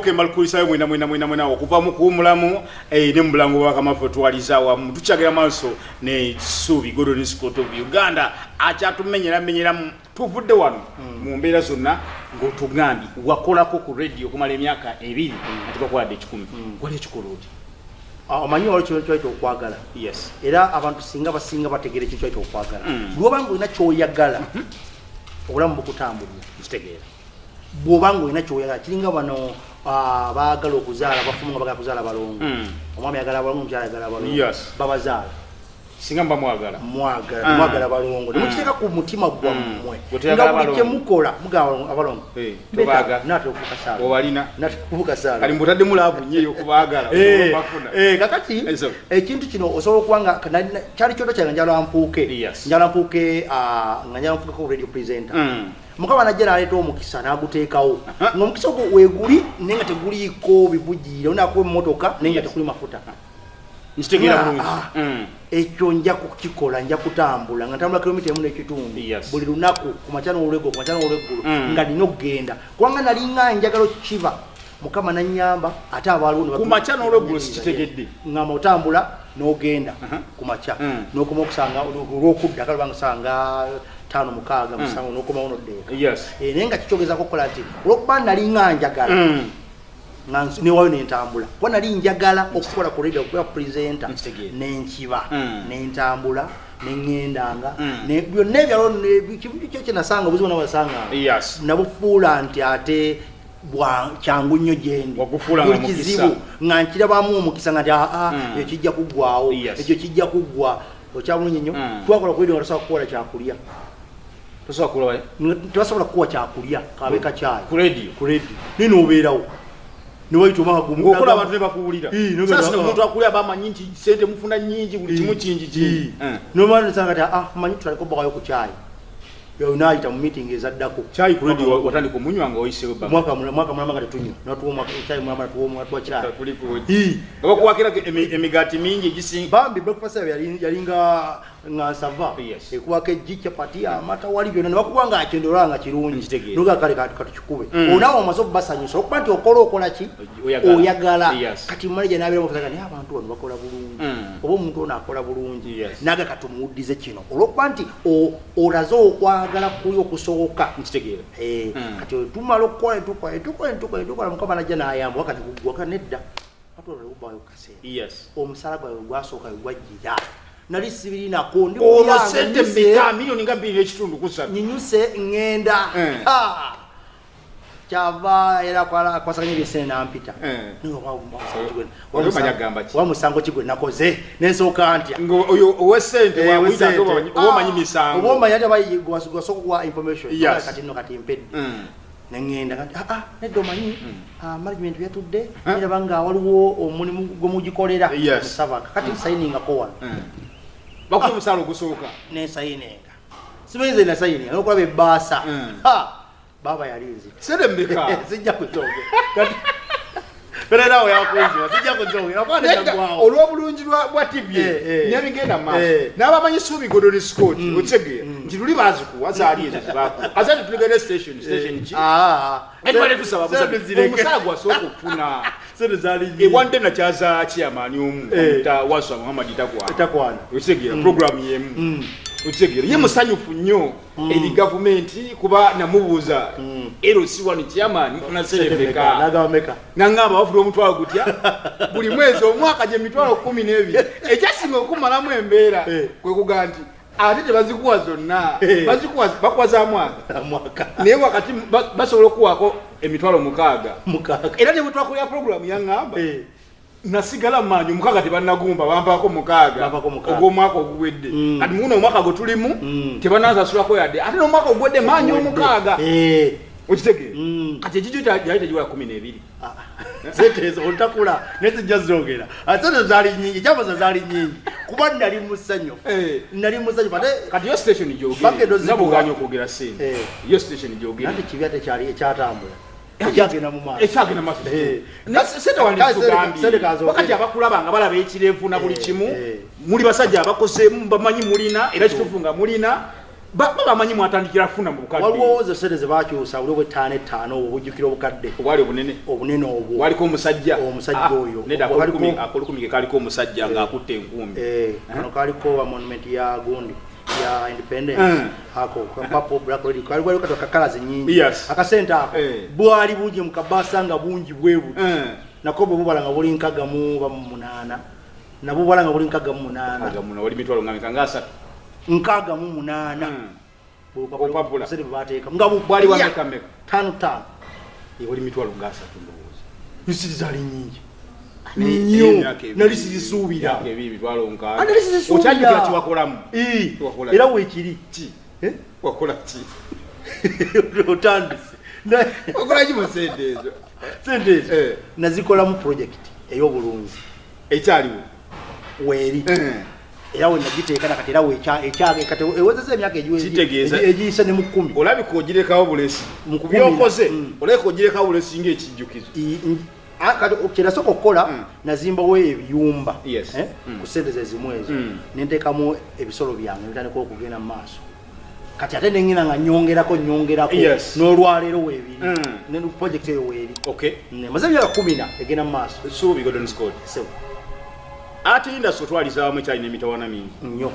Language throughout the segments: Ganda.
ok malikulisayo mwena mwena mwena mwena okuva mu kuwumulamu eh, ne mu bulango bwakamafu twaliza wamu tukyagira maaso ne suubi godoni scott of uganda. Akyatumenyeramenyeramu tuvudde wano mu mbeera zonna ng'otugambye wakolako ku radio okumala emyaka ebiri ati bakwadde ekikumi. Wali ekikola oti Ah, omanyi waliwo kintu kyaita okwagala? Yes. Era abantu singa basinga bategeera ekintu kyaita okwagala. Mm. bw'obanga olina kyoyagala obulamu bukutambulira. Kitegeera bw'obanga olina kyoyagala kiringa bano ah, baagala okuzaala bafumu nga bagala kuzaala balongo Mm. omwami ayagala abalongo omukyala ayagala abalongo Yes. babazaala singa mba mwagala mwagala Ah. mwagala balongo Mm. nemukiteeka ku mutima gwammwe Gwe toyagala nga buli balongo. kyemukola mugaba abalongo Eh, tobaaga. nate okuvuka saala owalina nate okuvuka saala kali mbutaddemu laavu nnyo okubaagala Eh, bafuna eh, kakati Eso. ekintu kino osobola okuba nga kana- na- kyali kyoto kyange njala mpuuke Yes. njala mpuuke ah, nga njala mpuuke ko radio presenter Mm. mukama najja naleeta omukisa n'aguteekawo Aha. ngaomukisa ogwo weeguli naye nga teguliiko bivugiire onakuba emmotoka naye nga Yes. tekuli mafuta nkitegeera Nga, bulungi ah. Mm. Ekyo nja kukikola nja kutambula nga ntambula kilomita emu n'ekitundu buli lunaku ku makya n'olweggulo ku makya n'olweggulo Mm. nga nina okugenda kubanga nali nga njagala kiba mukama nanyamba ate abaaliwo ne ku bagamba- makya n'olweggulo sikitegedde ngamba otambula n'ogenda Aha. ku makya Mm. n'okoma okusanga olwokudda kale banga sanga tano mukaaga Mm. musango n'okomawo noddeeka Eh, naye nga kikyogezako okukola nti olwokuba nali nga njagala Mm. Nga newayo nentambula kuba nali njagala okukola ku radio okuba Nkitegeera. nenkiba Mm. nentambula neŋŋendanga Mm. byonna ebyalo kyo kyenasanga obuzibu nabasanga yes. Nabufuula nti ate kyangu nnyo gyendi Wagufuula nga nkirabamu omukisa nga nti aa Mm. ekyo kijja kuggwawo ekyo kijja kuggwa okyabulungi nnyo. Twakola ku radio nga tasobola kukola kyakulya. Tosobola tebasobola kukuwa kyakulya kabe kacyayi ku radio? Noobeerawo newayita omwaka gumu ng'okola abantu ne bakuwulira Ii, nogenda- sasa omuntu akulira bamanyi nti sente mufuna nyingi buli kimu kingi kingi. Eh. nomanisanga ti ah manyi tutaliko bakayo ku kyayi naayita mu meeting ezaddako. Kyayi ku radio wa- watandika omunywa nga oyisewo mwaka mula- mwaka mulama nga tetunywa. Natuwa kyayi mulama natuwa kyayi kuliko Ii. nga bakuwakira emi- emigaati mingi egisinga bambi breakfast yabwe yali yali nga nsava ekuwako eggi capati amata wali byonna nebakuba nga akyendolwa nga kirungi noga kale katukikube Mm. onawe omaze okubasanyusa okuba nti okola okola ki? Oyagala. kati manaja nabeera mufuza naye abantu bano bakola bulungi. Mm. oba omuntu ono akola bulungi. Naga kati omuwuddize kino. Olwokuba nti olaze okwagala kuli okusoboka nkitegeera Eh, Mm. kati tumala okukola netukola netukola netukola netukola mukama najja nayamba wakati kugwaka nedda. Lebubayo kaseera. Omusala gwawe gwasooka wegwajjira nali sibirinako olwo sente mmeka miliyoni nga bbiri n'ekitundu kusatu nyinyuse ŋŋenda. Eh. Kyava era kwala- kwasaganya ebyesene nampita. Wa musango ki gwe nakoze? Nensooka ntya? Ngaoyo owesente wamuyita wesente. oba omanyi misango. Oba omanyi ate gwasooka okuwa information. Kati nno kati mpedde. Mm. neŋŋenda aa nedda omanyi. Ah, management byatudde Huh? neraba nga waliwo omulimu gwe mugikolera Yes. musaba kati nsayiningako wano Bakuwa omusaala ogusooka. Nensayininga simanyize nasayininga nokulaba ebbaasa Mm. Ha! baaba yali nzita sente mmeka? Sijja kuzongera ererawo yakunziba sijja kuzongera Nedda, kwaneagwawo olw'obulungi lwa- bwa tv Eh, eh. nebigenda mu maaso Eh. n'abamanyi suubi godoni scott Mm. otegeera Mm. nti luli bazikuwa zaali ezo zebakuwa azati tuligende station station ki? Busabi omusala gwasooka okufuna sente zali ewadde nakyaza kiyamaani omu Eh. omuta waswa muhammad takwana otegeera Mm. programu yemu Mm. otegeera ye musanyufu nnyo Mm. eri gavumenti kuba namubuuza Mm. erosi wano nagaba meka nangamba bafuna omutwalo gutya buli mwezi omwaka gye mitwalo kumi n'ebiri ekyasinga okumalamu embeera Eh. kwe kugaa nti ate tebazikuwa zonna. Eh. bazikuwa bakuwa za mwaka naye wakati ba- basobola okuwaako emitwalo mukaaga. Era ne bwe twakolera puroguramu yaŋŋamba nasigala maanyi omukaaga tebannagumba bampaako mukaaga. Ogw'omwaka oguwedde. Mm. kati muno omwaka gwe tulimu Mm. tebanasasulako yadde. Ate n'omwaka oguwedde maanyi omukaaga. Okitegeera Mm. kati ekijjo yali tegiwala kumi n'ebiri? Ah. sente ezo otakula nezijja zongera ate sente zaali nyingi kyamaza zaali nyingi kuba nali musanyufu. Eh. nali musanyufu. Ate kati yo station Bagendo gyogera zikuwa. nabuganya okwogera sente. Eh. yo station gyogera nati kibi ate kyali ekyatambula ekyagenda mu ekyagenda Eh. sente sente wanditugambye kazo- wakati abakulaba nga balaba ekirevu na buli kimu muli basajja abakoze bamanyi mulina era kituufu nga mulina Ba- baba amanyi mwatandikira kufuna mu bukadde. Waliwo ze sente zebakyusa buli obwetaano ettaano obwo bujjukira obukadde. Obwali obunene? Obunene obwo. Waliko omusajja? Omusajja Ah, oyo. nedda Waliko- akolukumike kaliko omusajja ng'akutte enkumbi. Eh, kano kaliko wa monument ya gundi ya independence. Mm. ako kapapo black lady. Kali waliwo katoka kalazi nyingi Yes. akasente ako Eh. bwali bungi mu kabasa nga bungi bwe buti Eh, nako bwe bubala nga buli nkaga mu ba mu munaana. Nabwo bubala nga buli nkaga mu munaana. Aga muno wali mitwalo nga meka nkaga mu munaana. Mm. Bwe bateeka nga bu- bwali wa ya, meka meka. Taano taano Eh, wali mitwalo ngaasatu ndowooza. Nsiri zaali nyingi nnyo. Nali sizisuubira. Ah, nkaaga nali sizisuubira. era ki? weekiri ki? Eh? otandise. Sente ezo? Eh. nazikolamu projekiti ey'obulunzi ekyaliwo? Weeri. Eh. Era we nagiteeka nakati era kati ewezeza emyaka egiyise ne mu kkumi. Olabika ogirekawo bulesi Mu kukumira. byokoze Mm. olabika ogirekawo bulesi ngaekijjukizo I- n- a- kati kyerasooka okukola Mm. nazimbawo ebiyumba eh, Mm. ku sente ze zimu ezo. Nenteekamu ebisolo byange nebitandika okugenda mu maaso. Kati ate nengina nga nyongerako nyongerako. N'olwaleero weebiri. Ne projekiti eyo weeri. Okay. Maze emyaka kumi na egenda mu maaso ate indasi otwaliza awamu ekyalina emitawana mingi. Nnyo.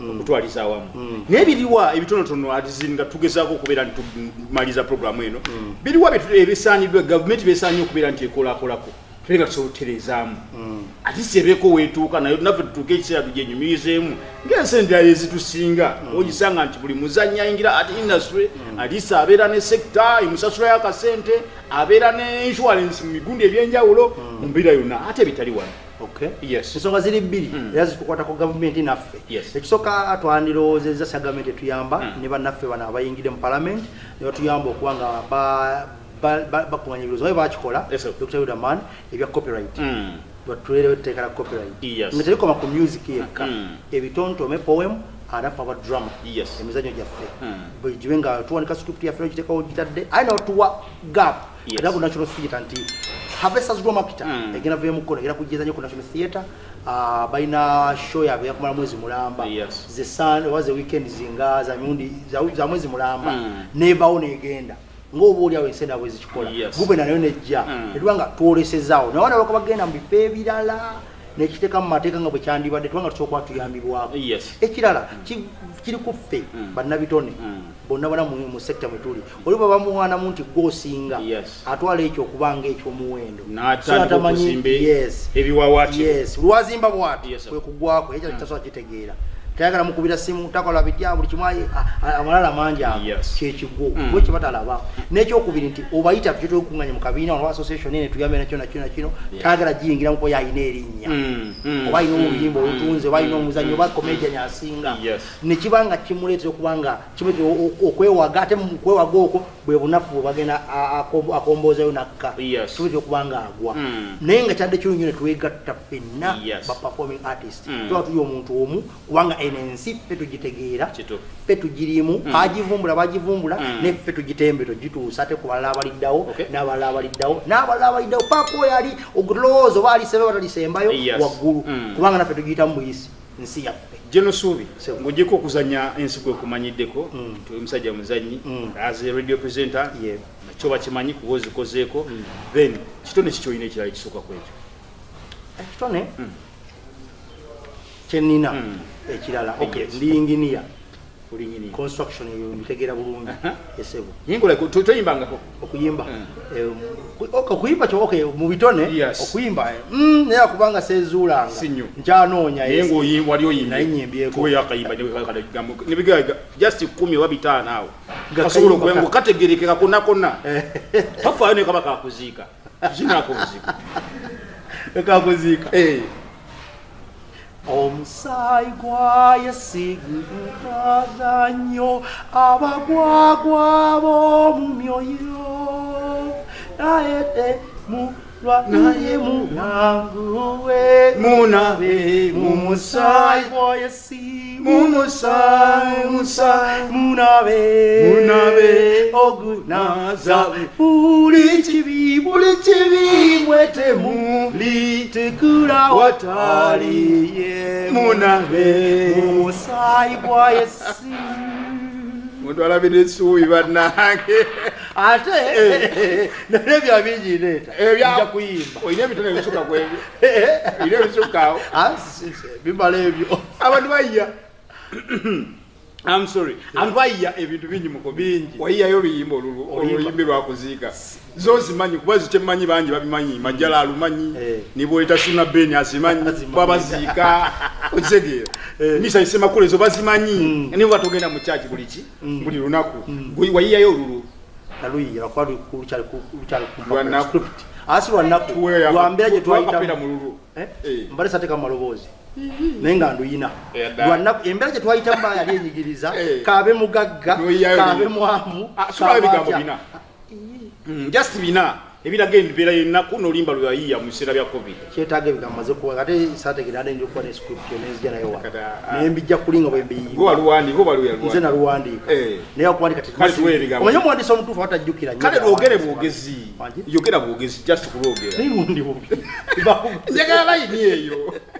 Mm. okutwaliza awamu. Mm. naye biriwa ebitonotono nga tugezaako okubeera nti tumaliza programu eno. Mm. biriwa bitu- ebisaaniddwa gavumenti besaanye okubeera nti ekolakolako tube nga tusobola otereezaamu Mm. ati sebeeko weetuuka naye naffe tutuuke ekiseera tugyenyumirizeemu ng'ensente ezitusinga. Ogisanga nti buli muzanyi ayingira ati industry alisa abeera ne sekita emusasula y'akasente abeera ne insurance mu migundi ebyenjawulo mu mbeera yonna. Ate bitali wano. Ensonga ziri bbiri Mm. era zitukwatako gavumenti naffe. Ekisooka twandiroozezza sa gavumenti etuyamba Mm. ne bannaffe bano abayingidde mu palamenti ne batuyamba okuba nga ba- ba- ba- bakuŋanya ebirozo baye bakikola dr yudaman ebya copyright. Mm. batuleerewo etteeka la copyright. Nga terikoma ku music yekka. Ebitontome poem anaffe aba drama. Emizanyo gyaffe. Bwegibe nga tuwanika script yaffe ogiteekawo gitadde. Aye nawatuwa gap. Yes. era ku national theatre nti harvesters drama kita Mm. egenda vemukono egenda kugezanyo ku national theatre Ah, balina show yabwe yakumala mwezi mulamba Yes. ze sun oba ze weekend zinga za mirundi za, za mwezi mulamba Mm. nevawo negenda ngaoba oliawo ensenda bwe zikikola Yes. gube nayo nejja Mm. netuba nga twolesezaawo naye wana baka bagenda mu bifo ebirala nekiteeka mu mateeka nga bwe kyandibadde tuba nga tusobola kuba tuyambibwako ekirala ki- kiri ku ffe Mm. bannabitone Mm. bonna bona mu sekita mwe tuli. Oli bwe bamuwaanamu nti gwosinga Yes. atwala ekyo okuba nga ekyomuwendo atamanyi- lwazimba bwati? Kwe kugwako ekyo tasobola kitegeera tayagala mukubira simu takola bitya buli kimu amalala mangi ago kyekigwo Mm. bwe kyebatalaba n'ekyokubiri nti obayita kyetwekunganya mu kabiina oba association ene tuyambe nakyo nakyo nakino tayagala giyingira muko yayina erinnya. Mm. Mm. oba alina oluyimba olutunze oba alina omuzanyo oba comedian asinga. Nekiba nga kimuleetera okuba nga kimuleetera okwewaga ate mu kwewaga okwo bwe bunafu bwe bagenda akomboozayo nakka. Kimuleetera okuba nga agwa. Naye nga kyadde kirungi ne twegatta ffenna ba performing artist. Tuba tuli omuntu omu kubanga eno ensi ffe tugitegeera. Ffe tugirimu. Mm. agivumbula bagivumbula Mm. ne ffe tugitembe togituusa ate ku balala abaliddawo n'abalala abaliddawo n'abalala abaliddawo paaka oyo ali ogulowooza oba alisembe oba talisembayo Yes. waggulu. Mm. kubanga naffe tugiyita mu buyisi nsi yaffe. Geno Suubi ng'ogyeko okuzannya ensigo ekumanyiddeko Mm. nti oli musajja muzannyi Mm. as a radio presenter nakyo bakimanyi kuba ozikozeeko then kitone ki kyolina ekirala ekisooka ku ekyo ekitone kyenina. Ekirala okay ndi olinyini construction eyo mbitegeera bulungi esebo toyimbangako okuyimba. Mm. Eh, okuyimba kyo okay mu bitone okuyimba mm, naye kubanga sezuulanga nkyanoonya naye Naye just kumi oba bitaano awo. Kasobola kayimba ka- okuba kategerekeka konna konna Eh, tafaayo ne kaba kakuziika kinaako buzibu ekakuziika Eh, omusaayi gwa yesigutaza nnyo abagwagwa b'omu myoyo naye temulwa naye munanguwe munabe mumusaayi gwa yesi Mumusaayi, musaayi, munabe munabe, ogunaza buli kibi buli kibi mwetemu litikula watali ye munabe mumusaayi gwa yesi mutwalabe nesuubi bannange. Ate? Nalebya bingi ndeeta nja kuyimba. Olina ebitono ebisuka kwebyo olina ebisukkaawo Ah, si- si- bimala ebyo. Abantu bayiya I'm sorry. Abantu bayiya ebintu bingi muko bingi? Wayiyayo oluyimba olulu Oluyimba. oluyimbi lwakuziika zozimanyi kuba zikyemanyi bangi babimanyi. Majjala alumanyi Eh. nibweta suna beni azimanyi Azimanyi. babaziika okitegeera Eh. misa isemakulu ezo bazimanyi. Niba batogenda mu kyaki buli ki? Buli lunaku. Gwe wayiyayo olulu? Naluyira lwakuba lukyali Lwanaku. script. Asi lwanaku Tuweeyo lwambeera gye twakapera mu twayitamu lulu. Eh? Eh. mbale sateeka mu maloboozi naye nga nduyina lwanaku embeera gye twayitamu baa yali enyigiriza kaabe mugagga kaabe mwamu Ah, bina. Mm, just bina. Ebiraga embeera yennaku n'olimba lwe yayiya mu biseera bya covid. Kyetaaga ebigambo maze kuwa ate saategera ade ndikuba ne script nenzija nayo wa naye mbijja kulinga bwe gwe mbiyimba waluwandiika oba nze lweyaluwandiika naluwandiika naye okuwandika Kale tuwe ebigambo. omanye omuwandiisi omutuufu atajjukira kale lwogere bwogezi yogera bwogezi just kulwogera naye lundi bubi njagala layini eyo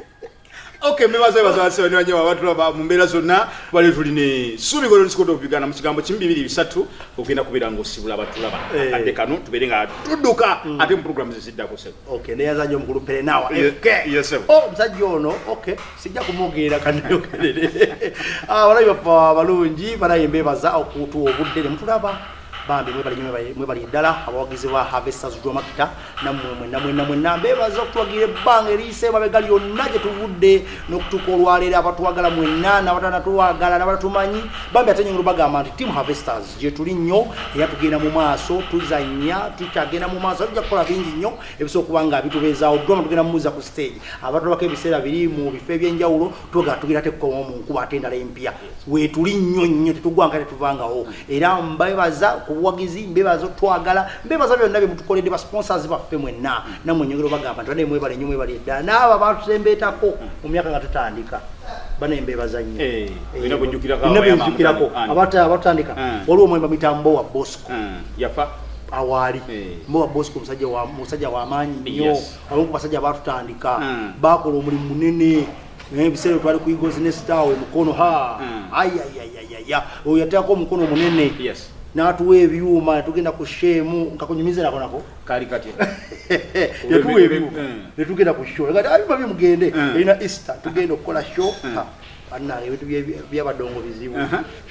ok mbebaza bazabasebe nibanyewa batulaba mu mbeera zonna bali tuli ne suubi golonisikota okupigana mu kigambo kimu bibiri bisatu ogenda kubeera ngaosibula abatulaba Eh. akadde kano tubeere nga tudduka ate mu programu zeziddako sebo. Okay neyazanye omukulu perenawa Ye- fk yes, sir. oh omusajja ono okay sijja kumwogerera kanayogerere abalabi baffe abalungi balaye mbebaza okutuwa obudde ne mutulaba bambi mwebali nnyo, mwebali- mwebali ddala abawagizi ba harvesters jomakita nammwe mwenna mwenna mwenna mbebaza okutuwagira ebbanga eriise emabega lyonna gye tuvudde n'okutuuka olwaleero abatwagala mwenna n'abatanatwagala n'abatatumanyi bambi ate nyongero bagamba nti team harvesters gye tuli nnyo era tugenda mu maaso tuzanya tukyagenda mu maaso tujja kukola bingi nnyo ebisobola okuba nga bitubeezaawo drama tugenda mumuza ku stage. Abatulabako ebiseera biri mu bifo ebyenjawulo tuga tugenda tekukoma mu nkuba ate endala empya. Wetuli nnyo nnyo tetugwanga tetuvangawo era mbebaza ku buwagizi mbebaza otwagala mbebaza byonna byemutukoledde basponsors baffe mwenna. Nammwe nyongero bagamba nti mwebale nnyo mwebale eddala naabo abatusembeetako mu myaka nga tutandika banaye mbebaza nnyo. Eh, Ani? abata- abatandika Mm. waliwo omwemba mitambo wa bosco. Yafa. Awaali. Eh. mbowa bosco musajja wa musajja wamaanyi nnyo. Abamu ku basajja batutandika bakola omulimu munene. Ebiseera twali ku eagles nestawe mukono. Ha! Ayayayaya oyo yateekako omukono munene n'atuwa ebyuma tugenda ku sheemu nkakunyumize nako nako kali katya yatuwa ebyuma Mm. netugenda ku show. Kati abyuma bimugende Mm. erina easter tugenda okukola show. Mm. Ha, bannange ebintu bye- byabadongo bizibu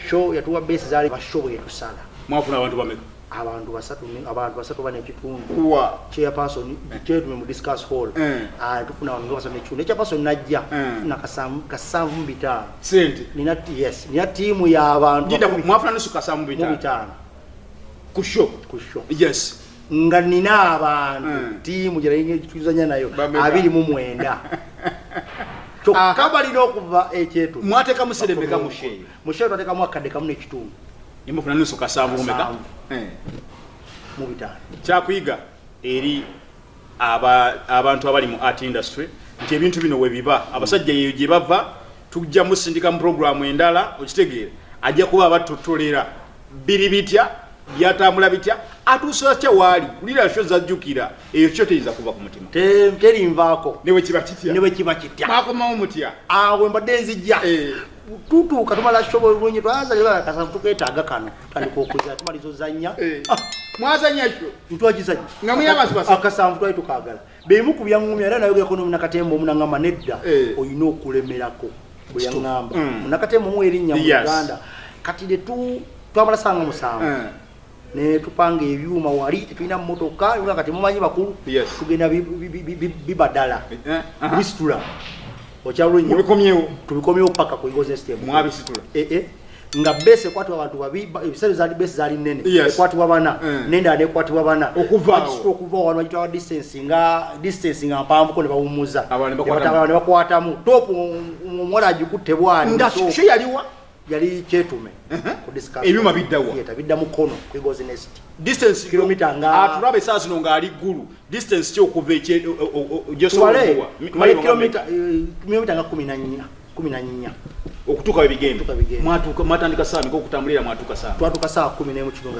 show yatuwa besi zaali bashow bwetusala mwafuna abantu bameka abantu basatu ne- abantu basatu bane ekitundu kuwa. Chairperson kyetume mu discuss hall. Mm. Ah, tufuna abantu nga basatu nekitundu echairperson najja Mm. na kasanvu kasanvu mu bitaano sente. Nina ti- yes nina tiimu y'abantu jida makumi mwafuna nusuka mu mu bitaano. Bitaano ku show? Ku show. Yes. Nga nina abantu Mm. tiimu gyetuzanya nayo Bameka? abiri mu mwenda. Kyokka balina okuva ekyetundu mwateeka muserembeka mu sheeyo musheeyo twatekamu akadde kamu nekitundu nimufuna nusu kasanvu Kasanvu. Eh. Mu bitaano kyakuyiga eri aba- abantu abali mu art industry nti ebintu bino we biba. Abasajja yeyo gye bava tujja musindika mu programu endala okitegeera ajja kuba abatotolera. Biri bitya? Byatambula bitya atuusa kya waali kulira sho zajjukira eyo kyo teyiza kuva ku mutima. Te- terinvaako. Newe kiba kitya? Ne bwe kiba kitya? Mwakomawo mutya? Awe mbadde nzijja. Eh. tutuuka tumala shobo bulungi twazalibakasamu tuketaaga kano. Tandika okuza tumaliza ozanya Eh. Ah, mwazanya kyo ntwakizanya Nga mulina abantu basatu. akasanvu twali tukagala bemu ku byaŋŋumya era nayogerako nomunakatemba omunagamba nedda Eh. olina okulemerako bwe yaŋŋamba. Mm. munakatemba omu erinnya mu uganda kati ne tu- twamala sanga musanvu Eh. ne tupanga ebyuma wali tetulina mmotoka ebyuma kati mumanyi bakulu tugenda bi- bi- bi- bi- bibadala Eh, aha. bisitula. Mubikomyewo tubikomyewo. Paka ku eagles system. Mwabisitula Eh, eh. nga bese ekwatibwa abantu babi ba- ebiseera zaali bese zaali nene Yes. ekwatibwa bana. Nendala nekwatibwa bana. Okuvaawo. Okuva wano bagitwala distance nga distance nga mpanvuko ne bawumuza ne bakwatamu. topu omuwala agikutte bwani. Nga yaliwa yali kyetume. Ebyuma bidda wa? Theatre, bidda mukono eagles nest distance Kilomita nga- atulaba esaa zino ng'ali ggulu. Distance ki okuva ekye tubale tubale kilomita gyosobola eh, nga kumi na nnya kumi na nnya. Okutuuka we mwatuuka mwatandika saa meka okutambulira mwatuuka saa twatuuka saa kumi n'emu kitunga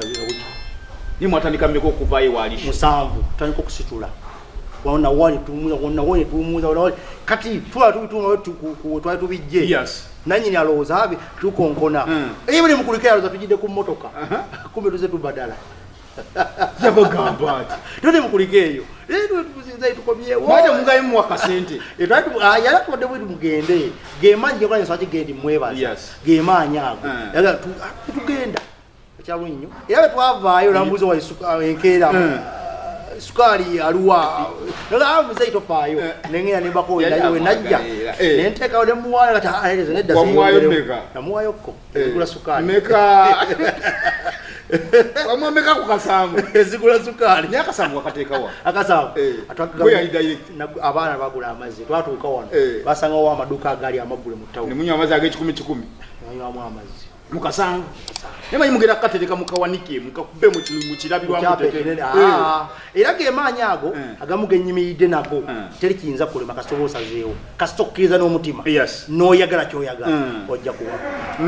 ni mwatandika meka okuvaayo waalisho musanvu tutandika okusitula. Tumuza wona wone tumuza wona wali kati tula tubituma twali tubijje. Yes nanyini alowooza abe tukonkona. Naye buli mukulika yalowooza tugidde ku mmotoka. Kumbe tuze tubadala yabagamba ati. Tuli mukulika eyo. Tukomyewoyalakubadde ah, bwiti mugende. Gemaanyi gekola enswa kigendi mwebaza gemaanyi ago. Ah, tugenda. Ekyalo nnyo? Era bwe twavaayo nambuuza ah, enkeera sukaali aluwa muzeyi tofaayo eh. nengenda nebakolera wenajja eh. nenteekawo nemuwaayo kati aleze ah, neddamuwaayoko ezigula eh. sukaali wamwameka ku kasanvu ezigula sukaali naye akasanvu wakateekawa akasanvu abaana bagula amazzi twatuuka wano basangawo amaduuka agali amaggule mu tawuni nemunywa amazzi ag'ekikumi kikumi banywamu amazzi mukasango naye manyi mugenda kukatereka mukawanike mukakube mukirabirwamu ekinene, ah. era gemaanyi ago Eh. agamu genyimiridde nago Eh. teri kiyinza kulema kasita oba osazeewo kasita okkiriza n'omutima n'oyagala kyoyagala ojja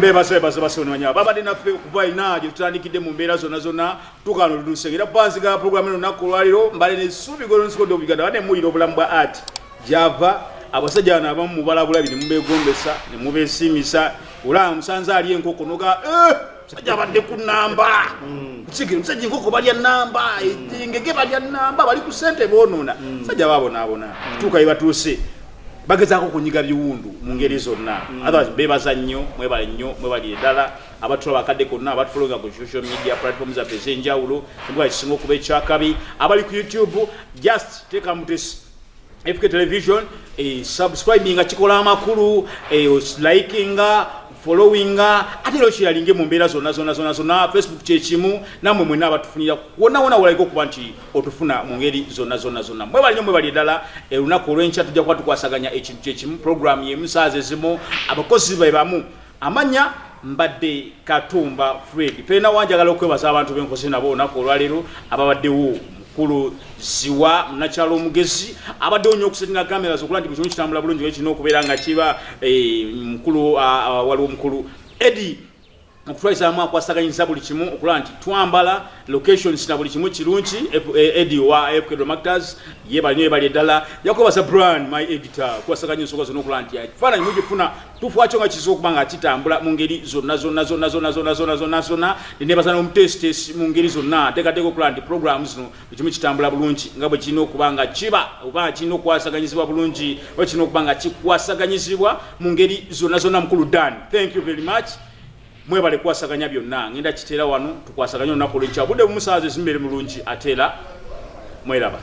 bebaza basonanya babadde naffe okuva ina gye tutandikidde mu mbeera zonna zonna tukano luluse era banziga programu eno lunaku olwaliro mbale nesuubi golonsikodo obuganda bade muwulira obulamu bwa art. Gyava abasajja bano abamu mubalabula bine mubegombesa ne mubesimisa olaba musanze ali enkoko noga "Eh, musajja abadde ku namba kusigire musajja enkoko balya namba engege balya namba bali ku sente bonoona musajja babonaabona tuuka ye batuuse bagezaako kunyiga biwundu mu ngeri zonna. Otherwise bebaza nnyo mwebale nnyo mwebali eddala. Abatula bakadde konna abatufolonga ku social media platform zaffe ez'enjawuloembwa kisinga okuba ekyakabi. Abali ku youtube just teeka mutesi fk television eh, subscribinga kikola amakulu eh, likinga followinga ate era okiralinge mu mbeera zonna zonna zonna zonna facebook kyekimu nammwe mwena abatufunira wonna wonna wolaga okuba nti otufuna mu ngeri zonna zonna zonna. Mwebali nnyo mwebali eddala olunaku olw'enkya tujja kuba tukwasaganya ekintu kyekimu programu yemu saazi ezimu abakozi be bamu. Amanya mbadde katumba fred tulina wanjagala okwebaza abantu benkozi nabo olunaku olwaleero ababaddewo mukulu ziwa munakyalo omugezi abaddewo nnyo okusetinga kamera zokulaba nti buli kimu kitambula bulungi oba kirina okubeera nga kiba eh, mukulu ah, ah, waliwo mukulu edi okutwalizamu akwasaganyiza buli kimu okulaba nti twambala locations na buli kimu kirungi eh, edi wa fkdomactors ye balinyo yebali eddala. Yakwebaza brand my editor okwasaganya ensonga zonna okulaba nti ekifaananyi mugifuna tufuakyo nga kisobola okuba nga kitambula mu ngeri zonna zonna zonna zonna zonna zonna zonna zonna nenebaza n'omutesitesi mu ngeri zonna ateekateeka okulaba nti program zino buli kimu kitambula bulungi nga bwe kirina okuba nga kiba oba kirina okwasaganyizibwa bulungi oba kirina okuba nga kikwasaganyizibwa mu ngeri zonna zonna mukulu dan thank you very much mwebale kwasaganya byonna. Ngenda kiteera wano tukwasaganya olunaku olwenkya. Budde bumusaazi ezimbere mulungi ateera mweraba